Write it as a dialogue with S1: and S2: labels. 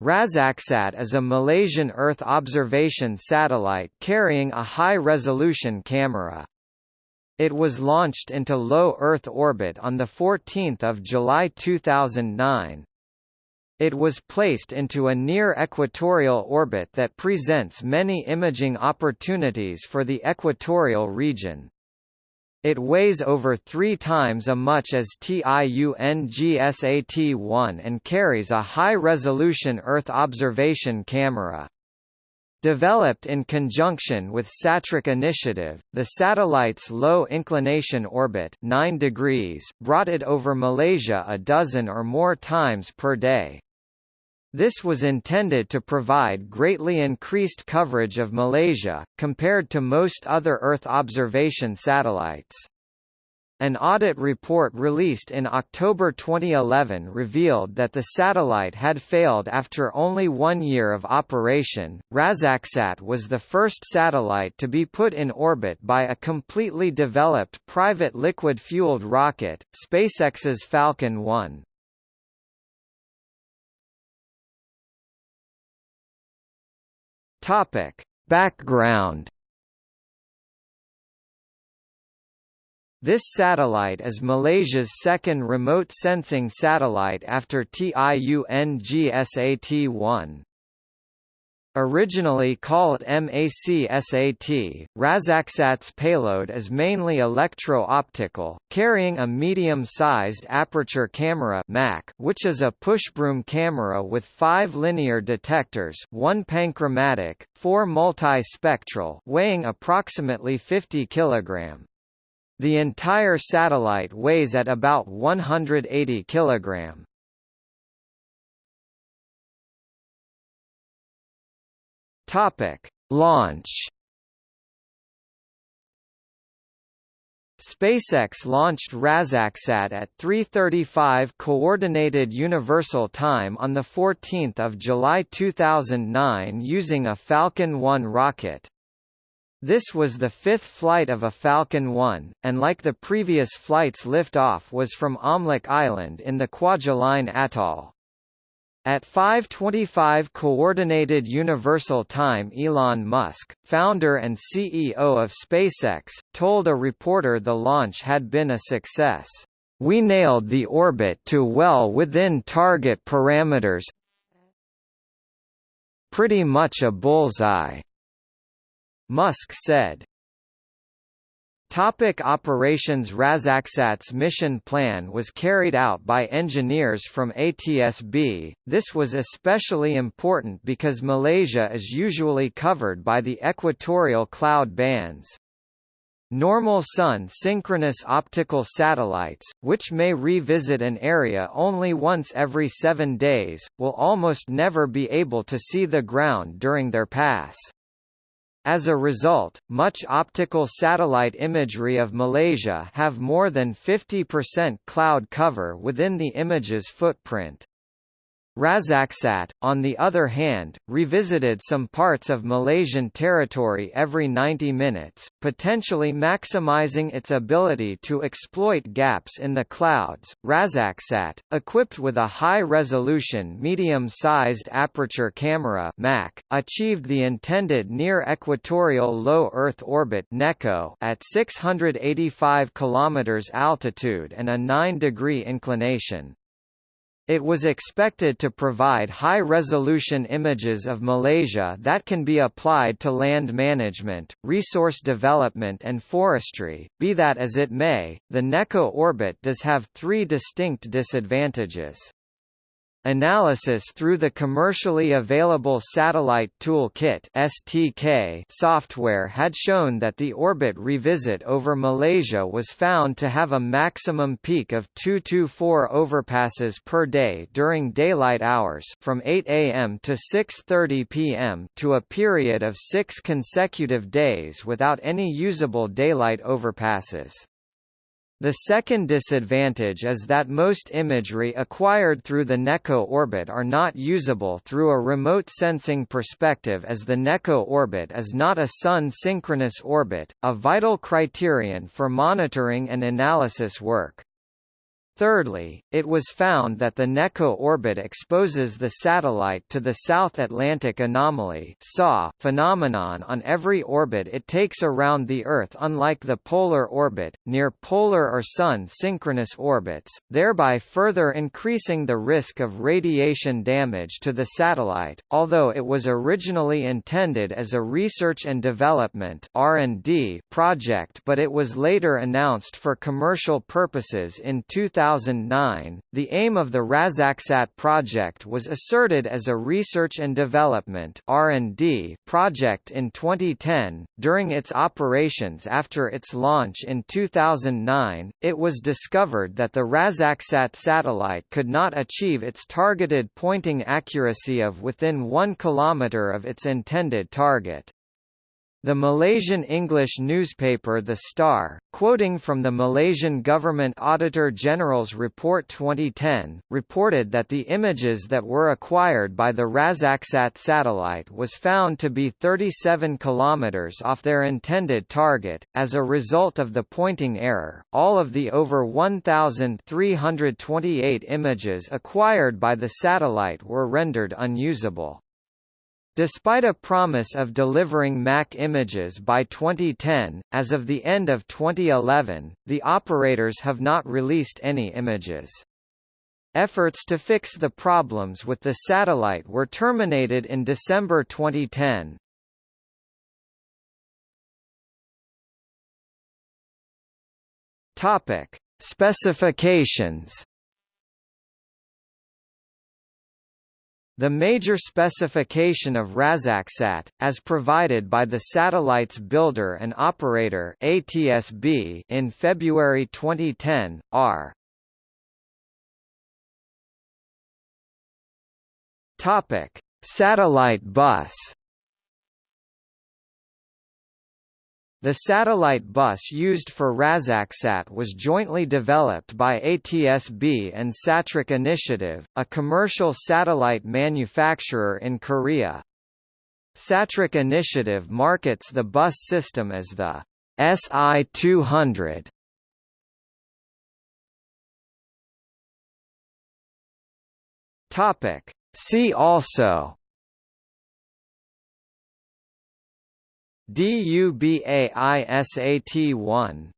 S1: Razaksat is a Malaysian Earth observation satellite carrying a high-resolution camera. It was launched into low Earth orbit on 14 July 2009. It was placed into a near-equatorial orbit that presents many imaging opportunities for the equatorial region. It weighs over three times as much as TIUNGSAT-1 and carries a high-resolution Earth observation camera. Developed in conjunction with Satrec Initiative, the satellite's low inclination orbit 9 degrees brought it over Malaysia a dozen or more times per day. This was intended to provide greatly increased coverage of Malaysia, compared to most other Earth observation satellites. An audit report released in October 2011 revealed that the satellite had failed after only one year of operation. Razaksat was the first satellite to be put in orbit by a completely developed private liquid-fueled rocket, SpaceX's Falcon 1. Topic: Background This satellite is Malaysia's second remote sensing satellite after TIUNGSAT-1. Originally called MACSAT, Razaksat's payload is mainly electro-optical, carrying a medium-sized aperture camera MAC, which is a pushbroom camera with five linear detectors one panchromatic, four multi-spectral weighing approximately 50 kg. The entire satellite weighs at about 180 kg. Topic: Launch. SpaceX launched Razaksat at 3:35 coordinated universal time on the 14th of July 2009 using a Falcon 1 rocket. This was the fifth flight of a Falcon 1, and like the previous flights liftoff was from Omelek Island in the Kwajalein Atoll. At 5:25 Coordinated Universal Time Elon Musk, founder and CEO of SpaceX, told a reporter the launch had been a success. We nailed the orbit to well within target parameters. Pretty much a bullseye. Musk said. Topic operations Razaksat's mission plan was carried out by engineers from ATSB. This was especially important because Malaysia is usually covered by the equatorial cloud bands. Normal Sun synchronous optical satellites, which may revisit an area only once every seven days, will almost never be able to see the ground during their pass. As a result, much optical satellite imagery of Malaysia have more than 50% cloud cover within the image's footprint. Razaksat, on the other hand, revisited some parts of Malaysian territory every 90 minutes, potentially maximizing its ability to exploit gaps in the clouds. Razaksat, equipped with a high-resolution medium-sized aperture camera (MAC), achieved the intended near-equatorial low Earth orbit (NECO) at 685 km altitude and a 9-degree inclination. It was expected to provide high-resolution images of Malaysia that can be applied to land management, resource development and forestry. Be that as it may, the NECO orbit does have three distinct disadvantages. Analysis through the commercially available Satellite Toolkit (STK) software had shown that the orbit revisit over Malaysia was found to have a maximum peak of 224 overpasses per day during daylight hours from 8 a.m. to 6:30 p.m. to a period of 6 consecutive days without any usable daylight overpasses. The second disadvantage is that most imagery acquired through the NECO orbit are not usable through a remote sensing perspective as the NECO orbit is not a Sun-synchronous orbit, a vital criterion for monitoring and analysis work. Thirdly, it was found that the NECO orbit exposes the satellite to the South Atlantic anomaly phenomenon on every orbit it takes around the Earth unlike the polar orbit, near polar or Sun synchronous orbits, thereby further increasing the risk of radiation damage to the satellite. Although it was originally intended as a research and development project but it was later announced for commercial purposes in 2000 2009, the aim of the Razaksat project was asserted as a research and development (R&D) project in 2010. During its operations after its launch in 2009, it was discovered that the Razaksat satellite could not achieve its targeted pointing accuracy of within 1 km of its intended target. The Malaysian English newspaper The Star, quoting from the Malaysian Government Auditor General's Report 2010, reported that the images that were acquired by the Razaksat satellite was found to be 37 kilometers off their intended target. As a result of the pointing error, all of the over 1,328 images acquired by the satellite were rendered unusable. Despite a promise of delivering MAC images by 2010, as of the end of 2011, the operators have not released any images. Efforts to fix the problems with the satellite were terminated in December 2010. Topic: Specifications The major specification of Razaksat, as provided by the satellite's builder and operator ATSB in February 2010, are Topic: Satellite bus The satellite bus used for Razaksat was jointly developed by ATSB and Satrec Initiative, a commercial satellite manufacturer in Korea. Satrec Initiative markets the bus system as the SI-200. See also DUBAISAT 1